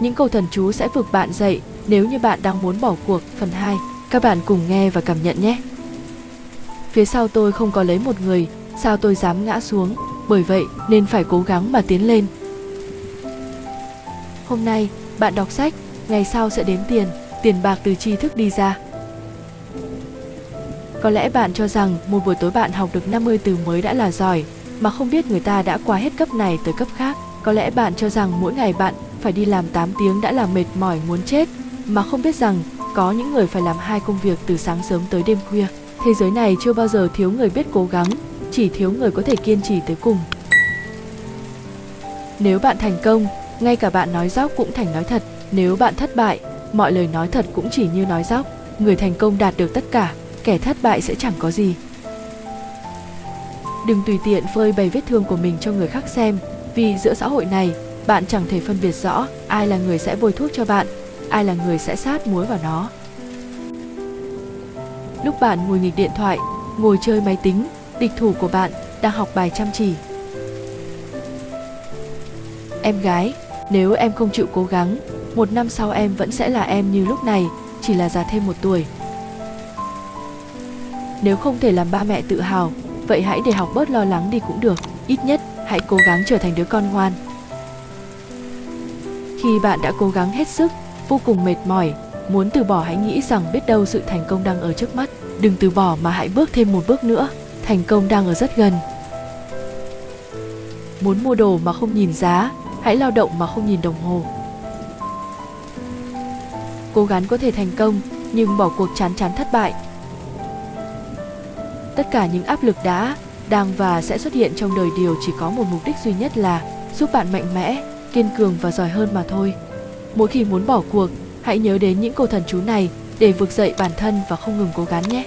những câu thần chú sẽ vực bạn dậy nếu như bạn đang muốn bỏ cuộc. Phần 2, các bạn cùng nghe và cảm nhận nhé. Phía sau tôi không có lấy một người, sao tôi dám ngã xuống, bởi vậy nên phải cố gắng mà tiến lên. Hôm nay, bạn đọc sách, ngày sau sẽ đếm tiền, tiền bạc từ tri thức đi ra. Có lẽ bạn cho rằng một buổi tối bạn học được 50 từ mới đã là giỏi, mà không biết người ta đã qua hết cấp này tới cấp khác. Có lẽ bạn cho rằng mỗi ngày bạn phải đi làm 8 tiếng đã là mệt mỏi muốn chết, mà không biết rằng có những người phải làm hai công việc từ sáng sớm tới đêm khuya. Thế giới này chưa bao giờ thiếu người biết cố gắng, chỉ thiếu người có thể kiên trì tới cùng. Nếu bạn thành công, ngay cả bạn nói dóc cũng thành nói thật. Nếu bạn thất bại, mọi lời nói thật cũng chỉ như nói dóc. Người thành công đạt được tất cả, kẻ thất bại sẽ chẳng có gì. Đừng tùy tiện phơi bày vết thương của mình cho người khác xem, vì giữa xã hội này, bạn chẳng thể phân biệt rõ ai là người sẽ bôi thuốc cho bạn, ai là người sẽ sát muối vào nó. Lúc bạn ngồi nghịch điện thoại, ngồi chơi máy tính, địch thủ của bạn đang học bài chăm chỉ. Em gái, nếu em không chịu cố gắng, một năm sau em vẫn sẽ là em như lúc này, chỉ là già thêm một tuổi. Nếu không thể làm ba mẹ tự hào, vậy hãy để học bớt lo lắng đi cũng được. Ít nhất, hãy cố gắng trở thành đứa con ngoan. Khi bạn đã cố gắng hết sức, vô cùng mệt mỏi, muốn từ bỏ hãy nghĩ rằng biết đâu sự thành công đang ở trước mắt. Đừng từ bỏ mà hãy bước thêm một bước nữa, thành công đang ở rất gần. Muốn mua đồ mà không nhìn giá, hãy lao động mà không nhìn đồng hồ. Cố gắng có thể thành công, nhưng bỏ cuộc chán chán thất bại. Tất cả những áp lực đã, đang và sẽ xuất hiện trong đời điều chỉ có một mục đích duy nhất là giúp bạn mạnh mẽ, kiên cường và giỏi hơn mà thôi. Mỗi khi muốn bỏ cuộc, hãy nhớ đến những câu thần chú này để vực dậy bản thân và không ngừng cố gắng nhé.